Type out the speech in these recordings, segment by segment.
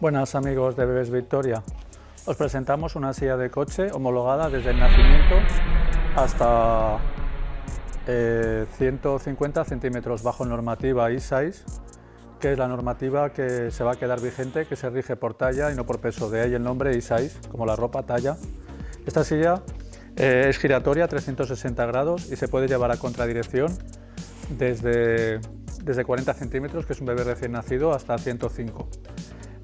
Buenas amigos de Bebés Victoria. Os presentamos una silla de coche homologada desde el nacimiento hasta 150 eh, centímetros bajo normativa I6, que es la normativa que se va a quedar vigente, que se rige por talla y no por peso, de ahí el nombre I6, como la ropa talla. Esta silla eh, es giratoria a 360 grados y se puede llevar a contradirección desde, desde 40 centímetros, que es un bebé recién nacido, hasta 105.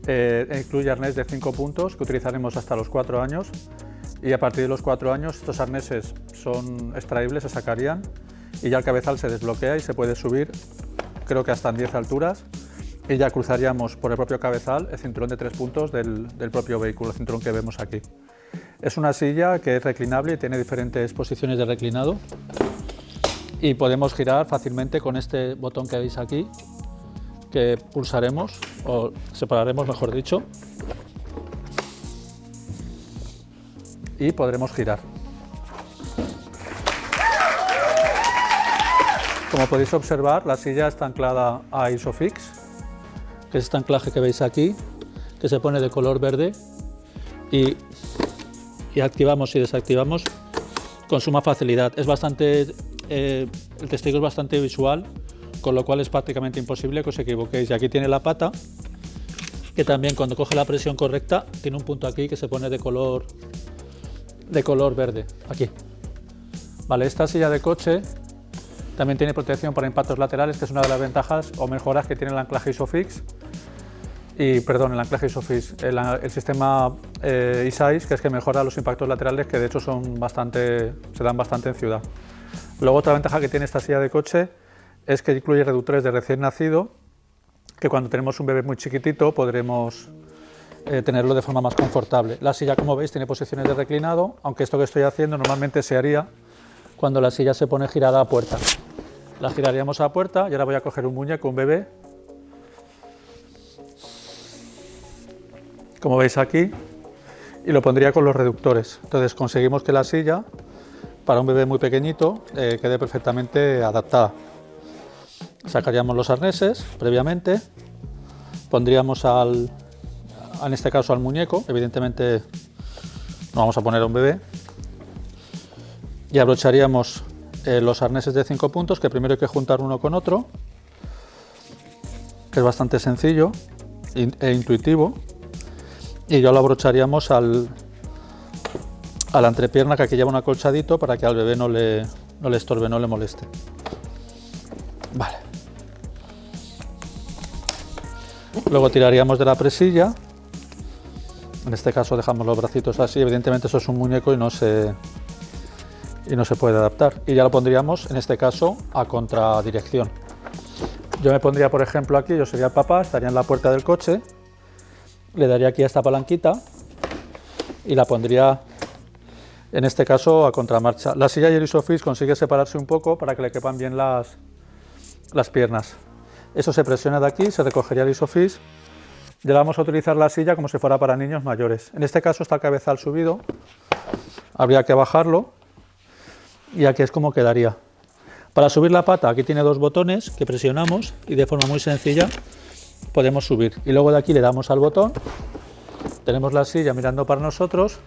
Eh, incluye arnés de 5 puntos que utilizaremos hasta los 4 años. Y a partir de los 4 años estos arneses son extraíbles, se sacarían y ya el cabezal se desbloquea y se puede subir creo que hasta en 10 alturas. Y ya cruzaríamos por el propio cabezal el cinturón de 3 puntos del, del propio vehículo, el cinturón que vemos aquí. Es una silla que es reclinable y tiene diferentes posiciones de reclinado. Y podemos girar fácilmente con este botón que veis aquí que pulsaremos, o separaremos mejor dicho, y podremos girar. Como podéis observar, la silla está anclada a Isofix, que es este anclaje que veis aquí, que se pone de color verde y, activamos y desactivamos con suma facilidad. Es bastante, eh, el testigo es bastante visual con lo cual es prácticamente imposible que os equivoquéis. Y aquí tiene la pata, que también cuando coge la presión correcta tiene un punto aquí que se pone de color, de color verde, aquí. Vale, esta silla de coche también tiene protección para impactos laterales, que es una de las ventajas o mejoras que tiene el anclaje ISOFIX, y perdón, el anclaje ISOFIX, el, sistema eh, ISAIS, que es que mejora los impactos laterales, que de hecho son bastante, se dan bastante en ciudad. Luego otra ventaja que tiene esta silla de coche es que incluye reductores de recién nacido, que cuando tenemos un bebé muy chiquitito podremos eh, tenerlo de forma más confortable. La silla, como veis, tiene posiciones de reclinado, aunque esto que estoy haciendo normalmente se haría cuando la silla se pone girada a puerta. La giraríamos a puerta y ahora voy a coger un muñeco, un bebé, como veis aquí, y lo pondría con los reductores. Entonces conseguimos que la silla, para un bebé muy pequeñito, eh, quede perfectamente adaptada. Sacaríamos los arneses previamente, pondríamos al, en este caso al muñeco, evidentemente no vamos a poner a un bebé, y abrocharíamos eh, los arneses de 5 puntos, que primero hay que juntar uno con otro, que es bastante sencillo e intuitivo, y ya lo abrocharíamos al, a la entrepierna que aquí lleva un acolchadito para que al bebé no le, no le estorbe, no le moleste. Vale. Luego tiraríamos de la presilla. En este caso dejamos los bracitos así. Evidentemente eso es un muñeco y no se, y no se puede adaptar. Y ya lo pondríamos, en este caso, a contradirección. Yo me pondría, por ejemplo, aquí, yo sería el papá, estaría en la puerta del coche, le daría aquí a esta palanquita y la pondría, en este caso, a contramarcha. La silla y el Isofix consigue separarse un poco para que le quepan bien las, las piernas. Eso se presiona de aquí, se recogería el isofix. Ya vamos a utilizar la silla como si fuera para niños mayores. En este caso está el cabezal subido, habría que bajarlo y aquí es como quedaría. Para subir la pata, aquí tiene dos botones que presionamos y de forma muy sencilla podemos subir. Y luego de aquí le damos al botón, tenemos la silla mirando para nosotros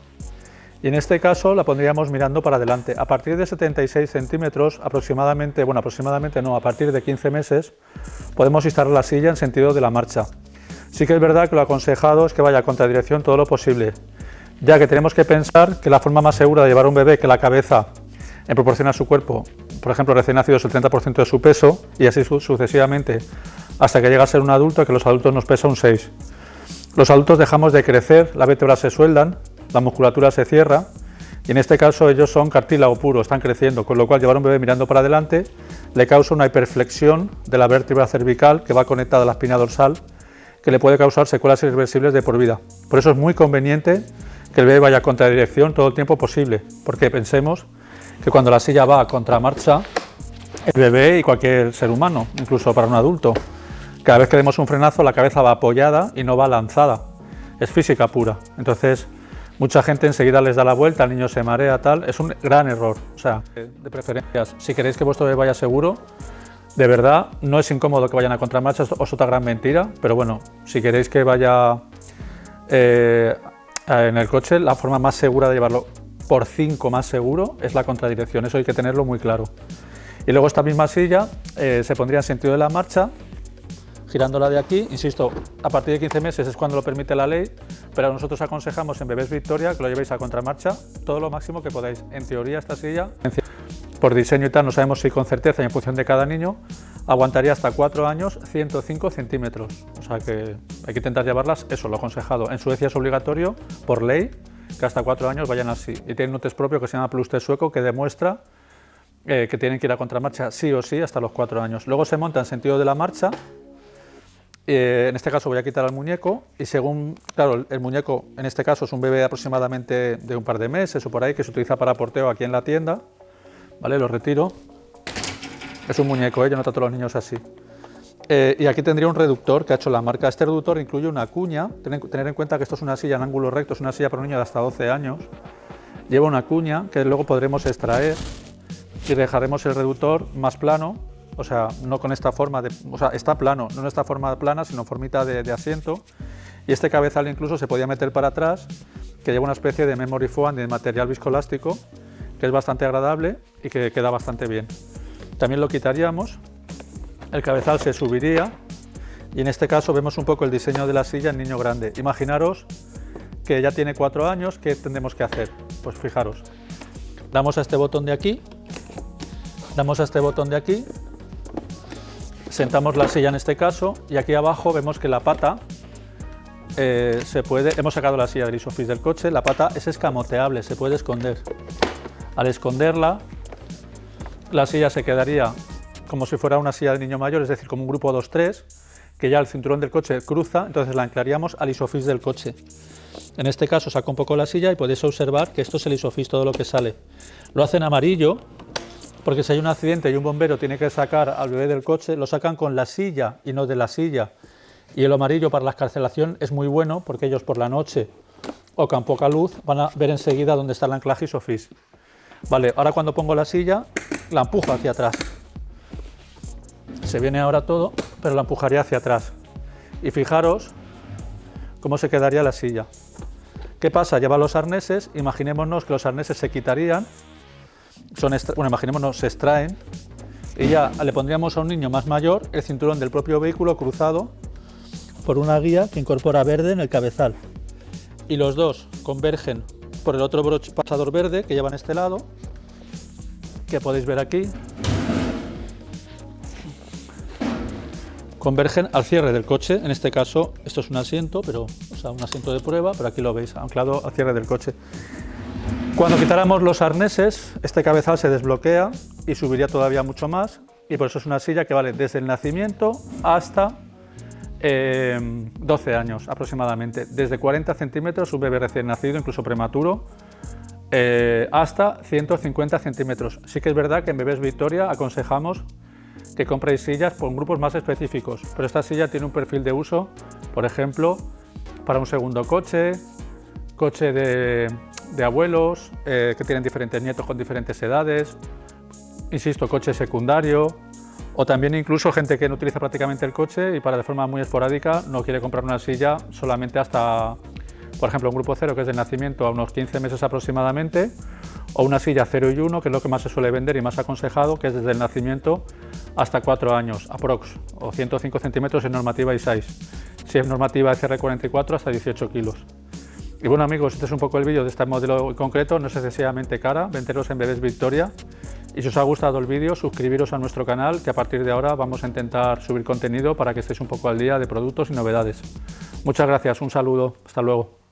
y en este caso la pondríamos mirando para adelante. A partir de 76 centímetros, aproximadamente, bueno, aproximadamente no, a partir de 15 meses, podemos instalar la silla en sentido de la marcha. Sí que es verdad que lo aconsejado es que vaya a contradirección todo lo posible, ya que tenemos que pensar que la forma más segura de llevar un bebé que la cabeza en proporción a su cuerpo, por ejemplo, recién nacido es el 30% de su peso y así sucesivamente hasta que llega a ser un adulto, que los adultos nos pesa un 6. Los adultos dejamos de crecer, las vértebras se sueldan, la musculatura se cierra y en este caso ellos son cartílago puro, están creciendo, con lo cual llevar un bebé mirando para adelante le causa una hiperflexión de la vértebra cervical que va conectada a la espina dorsal que le puede causar secuelas irreversibles de por vida. Por eso es muy conveniente que el bebé vaya a contradirección todo el tiempo posible, porque pensemos que cuando la silla va a contramarcha, el bebé y cualquier ser humano, incluso para un adulto, cada vez que demos un frenazo la cabeza va apoyada y no va lanzada, es física pura. Entonces Mucha gente enseguida les da la vuelta, el niño se marea, tal. Es un gran error. O sea, de preferencias, si queréis que vuestro bebé vaya seguro, de verdad, no es incómodo que vayan a contramarcha, es otra gran mentira, pero bueno, si queréis que vaya Eh, en el coche la forma más segura de llevarlo por 5 más seguro es la contradirección, eso hay que tenerlo muy claro. Y luego esta misma silla eh, se pondría en sentido de la marcha, girándola de aquí, insisto, a partir de 15 meses es cuando lo permite la ley, pero nosotros aconsejamos en Bebés Victoria que lo llevéis a contramarcha todo lo máximo que podáis. En teoría esta silla, por diseño y tal, no sabemos si con certeza y en función de cada niño, aguantaría hasta 4 años 105 centímetros. O sea que hay que intentar llevarlas, eso lo aconsejado. En Suecia es obligatorio, por ley, que hasta 4 años vayan así. Y tienen un test propio que se llama Plus Test sueco que demuestra eh, que tienen que ir a contramarcha sí o sí hasta los 4 años. Luego se monta en sentido de la marcha, eh, en este caso voy a quitar al muñeco y según, claro, el muñeco en este caso es un bebé aproximadamente de un par de meses o por ahí que se utiliza para porteo aquí en la tienda, ¿vale? Lo retiro es un muñeco, ¿eh? yo no trato a los niños así. Eh, y aquí tendría un reductor que ha hecho la marca. Este reductor incluye una cuña. Tener en cuenta que esto es una silla en ángulo recto, es una silla para un niño de hasta 12 años. Lleva una cuña que luego podremos extraer y dejaremos el reductor más plano, o sea, no con esta forma de... O sea, está plano, no en esta forma plana, sino formita de, de asiento. Y este cabezal incluso se podía meter para atrás, que lleva una especie de memory foam de material viscoelástico, que es bastante agradable y que queda bastante bien. También lo quitaríamos, el cabezal se subiría y en este caso vemos un poco el diseño de la silla en niño grande. Imaginaros que ya tiene cuatro años, ¿qué tendremos que hacer? Pues fijaros, damos a este botón de aquí, damos a este botón de aquí, sentamos la silla en este caso y aquí abajo vemos que la pata eh, se puede, hemos sacado la silla de Isofix del coche, la pata es escamoteable, se puede esconder. Al esconderla la silla se quedaría como si fuera una silla de niño mayor, es decir, como un grupo 2-3, que ya el cinturón del coche cruza, entonces la anclaríamos al isofix del coche. En este caso saco un poco la silla y podéis observar que esto es el isofix, todo lo que sale. Lo hacen amarillo, porque si hay un accidente y un bombero tiene que sacar al bebé del coche, lo sacan con la silla y no de la silla. Y el amarillo para la escarcelación es muy bueno, porque ellos por la noche o con poca luz van a ver enseguida dónde está el anclaje isofix. Vale, ahora cuando pongo la silla, la empujo hacia atrás. Se viene ahora todo, pero la empujaría hacia atrás. Y fijaros cómo se quedaría la silla. ¿Qué pasa? Lleva los arneses, imaginémonos que los arneses se quitarían, son bueno, imaginémonos, se extraen, y ya le pondríamos a un niño más mayor el cinturón del propio vehículo cruzado por una guía que incorpora verde en el cabezal. Y los dos convergen por el otro pasador verde que lleva en este lado, que podéis ver aquí. Convergen al cierre del coche, en este caso esto es un asiento, pero, o sea, un asiento de prueba, pero aquí lo veis, anclado al cierre del coche. Cuando quitáramos los arneses, este cabezal se desbloquea y subiría todavía mucho más, y por eso es una silla que vale desde el nacimiento hasta 12 eh, años aproximadamente, desde 40 centímetros, un bebé recién nacido, incluso prematuro, eh, hasta 150 centímetros. Sí que es verdad que en Bebés Victoria aconsejamos que compréis sillas con grupos más específicos, pero esta silla tiene un perfil de uso, por ejemplo, para un segundo coche, coche de, abuelos eh, que tienen diferentes nietos con diferentes edades, insisto, coche secundario, o también incluso gente que no utiliza prácticamente el coche y para de forma muy esporádica no quiere comprar una silla solamente hasta, por ejemplo, un grupo cero que es de nacimiento a unos 15 meses aproximadamente, o una silla 0 y 1 que es lo que más se suele vender y más aconsejado, que es desde el nacimiento hasta 4 años, aprox, o 105 centímetros en normativa y 6. Si es normativa SR44 hasta 18 kilos. Y bueno amigos, este es un poco el vídeo de este modelo concreto, no es excesivamente cara, venderos en Bebés Victoria, y si os ha gustado el vídeo, suscribiros a nuestro canal, que a partir de ahora vamos a intentar subir contenido para que estéis un poco al día de productos y novedades. Muchas gracias, un saludo, hasta luego.